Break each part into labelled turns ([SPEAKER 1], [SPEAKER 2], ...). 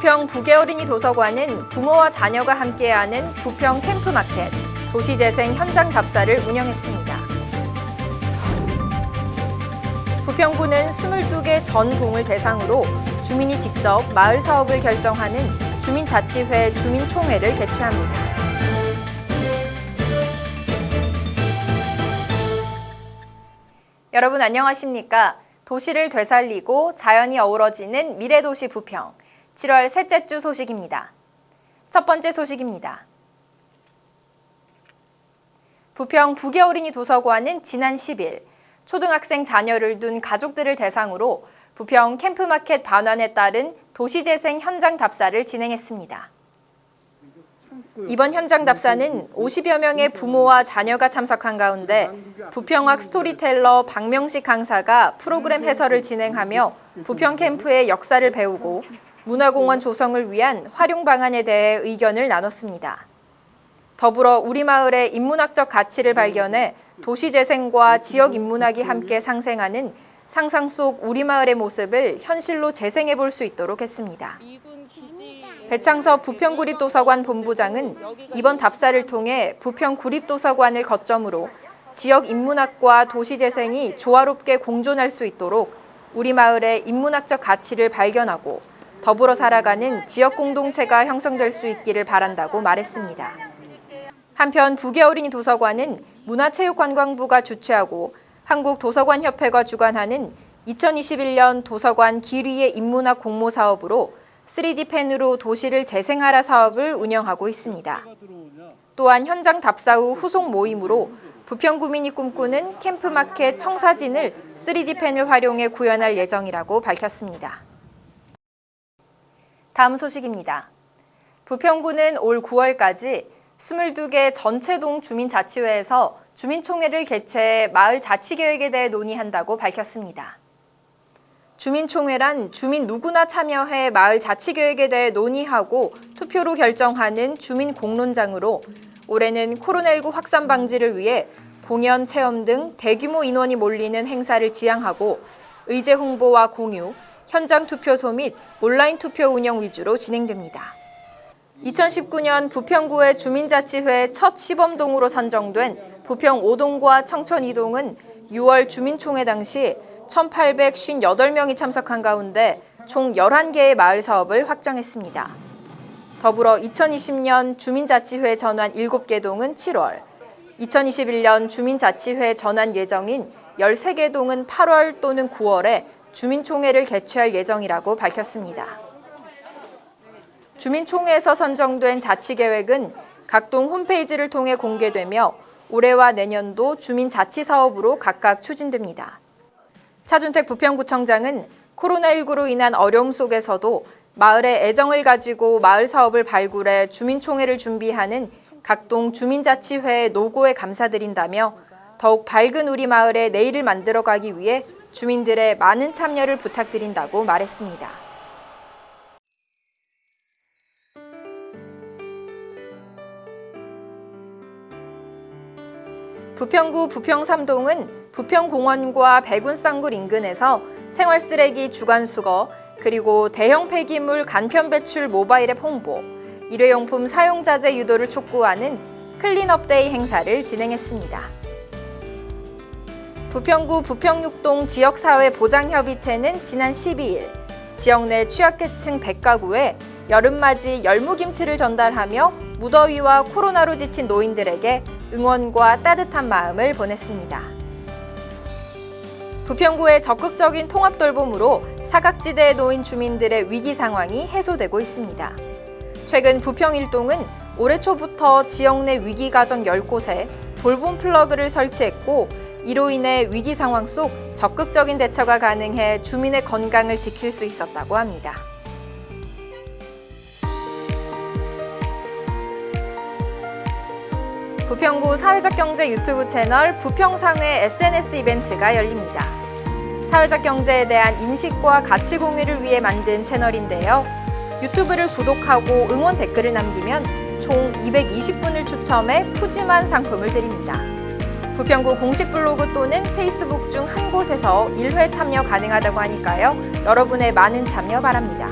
[SPEAKER 1] 부계어린이 도서관은 부모와 자녀가 함께하는 부평 캠프마켓, 도시재생 현장 답사를 운영했습니다. 부평구는 22개 전 동을 대상으로 주민이 직접 마을 사업을 결정하는 주민자치회 주민총회를 개최합니다. 여러분 안녕하십니까? 도시를 되살리고 자연이 어우러지는 미래도시 부평 7월 셋째 주 소식입니다. 첫 번째 소식입니다. 부평 부계어린이 도서관은 지난 10일 초등학생 자녀를 둔 가족들을 대상으로 부평 캠프마켓 반환에 따른 도시재생 현장 답사를 진행했습니다. 이번 현장 답사는 50여 명의 부모와 자녀가 참석한 가운데 부평학 스토리텔러 박명식 강사가 프로그램 해설을 진행하며 부평 캠프의 역사를 배우고 문화공원 조성을 위한 활용 방안에 대해 의견을 나눴습니다. 더불어 우리 마을의 인문학적 가치를 발견해 도시재생과 지역 인문학이 함께 상생하는 상상 속 우리 마을의 모습을 현실로 재생해 볼 수 있도록 했습니다. 배창섭 부평구립도서관 본부장은 이번 답사를 통해 부평구립도서관을 거점으로 지역 인문학과 도시재생이 조화롭게 공존할 수 있도록 우리 마을의 인문학적 가치를 발견하고 더불어 살아가는 지역 공동체가 형성될 수 있기를 바란다고 말했습니다. 한편 부계어린이 도서관은 문화체육관광부가 주최하고 한국도서관협회가 주관하는 2021년 도서관 기리의 인문학 공모 사업으로 3D펜으로 도시를 재생하라 사업을 운영하고 있습니다. 또한 현장 답사 후 후속 모임으로 부평구민이 꿈꾸는 캠프마켓 청사진을 3D펜을 활용해 구현할 예정이라고 밝혔습니다. 다음 소식입니다. 부평구는 올 9월까지 22개 전체동 주민자치회에서 주민총회를 개최해 마을 자치계획에 대해 논의한다고 밝혔습니다. 주민총회란 주민 누구나 참여해 마을 자치계획에 대해 논의하고 투표로 결정하는 주민 공론장으로 올해는 코로나19 확산 방지를 위해 공연, 체험 등 대규모 인원이 몰리는 행사를 지향하고 의제 홍보와 공유, 현장 투표소 및 온라인 투표 운영 위주로 진행됩니다. 2019년 부평구의 주민자치회 첫 시범동으로 선정된 부평 5동과 청천 2동은 6월 주민총회 당시 1,858명이 참석한 가운데 총 11개의 마을 사업을 확정했습니다. 더불어 2020년 주민자치회 전환 7개 동은 7월, 2021년 주민자치회 전환 예정인 13개 동은 8월 또는 9월에 주민총회를 개최할 예정이라고 밝혔습니다. 주민총회에서 선정된 자치계획은 각동 홈페이지를 통해 공개되며 올해와 내년도 주민자치사업으로 각각 추진됩니다. 차준택 부평구청장은 코로나19로 인한 어려움 속에서도 마을의 애정을 가지고 마을 사업을 발굴해 주민총회를 준비하는 각동 주민자치회의 노고에 감사드린다며 더욱 밝은 우리 마을의 내일을 만들어가기 위해 주민들의 많은 참여를 부탁드린다고 말했습니다. 부평구 부평 3동은 부평공원과 백운쌍굴 인근에서 생활쓰레기 주간수거, 그리고 대형 폐기물 간편 배출 모바일 앱 홍보, 일회용품 사용 자제 유도를 촉구하는 clean-up day 행사를 진행했습니다. 부평구 부평육동 지역사회 보장협의체는 지난 12일 지역 내 취약계층 100가구에 여름맞이 열무김치를 전달하며 무더위와 코로나로 지친 노인들에게 응원과 따뜻한 마음을 보냈습니다. 부평구의 적극적인 통합 돌봄으로 사각지대에 놓인 주민들의 위기 상황이 해소되고 있습니다. 최근 부평 일동은 올해 초부터 지역 내 위기 가정 10곳에 돌봄 플러그를 설치했고 이로 인해 위기 상황 속 적극적인 대처가 가능해 주민의 건강을 지킬 수 있었다고 합니다. 부평구 사회적 경제 유튜브 채널 부평상회 SNS 이벤트가 열립니다. 사회적 경제에 대한 인식과 가치 공유를 위해 만든 채널인데요. 유튜브를 구독하고 응원 댓글을 남기면 총 220분을 추첨해 푸짐한 상품을 드립니다. 부평구 공식 블로그 또는 페이스북 중 한 곳에서 1회 참여 가능하다고 하니까요. 여러분의 많은 참여 바랍니다.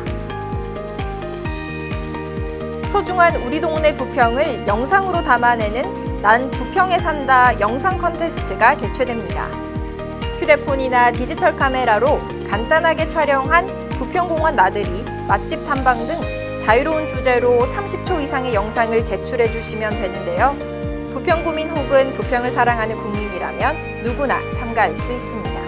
[SPEAKER 1] 소중한 우리 동네 부평을 영상으로 담아내는 난 부평에 산다 영상 컨테스트가 개최됩니다. 휴대폰이나 디지털 카메라로 간단하게 촬영한 부평공원 나들이, 맛집 탐방 등 자유로운 주제로 30초 이상의 영상을 제출해 주시면 되는데요. 부평구민 혹은 부평을 사랑하는 국민이라면 누구나 참가할 수 있습니다.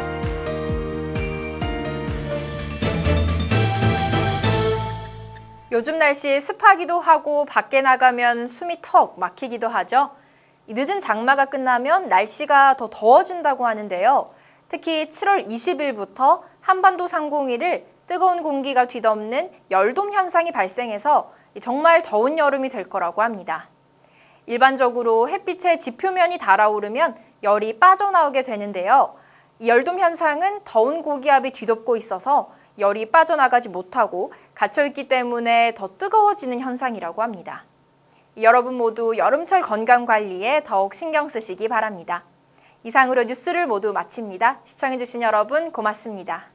[SPEAKER 1] 요즘 날씨 습하기도 하고 밖에 나가면 숨이 턱 막히기도 하죠. 이 늦은 장마가 끝나면 날씨가 더 더워진다고 하는데요. 특히 7월 20일부터 한반도 상공위를 뜨거운 공기가 뒤덮는 열돔 현상이 발생해서 정말 더운 여름이 될 거라고 합니다. 일반적으로 햇빛의 지표면이 달아오르면 열이 빠져나오게 되는데요. 이 열돔 현상은 더운 고기압이 뒤덮고 있어서 열이 빠져나가지 못하고 갇혀있기 때문에 더 뜨거워지는 현상이라고 합니다. 여러분 모두 여름철 건강 관리에 더욱 신경 쓰시기 바랍니다. 이상으로 뉴스를 모두 마칩니다. 시청해주신 여러분 고맙습니다.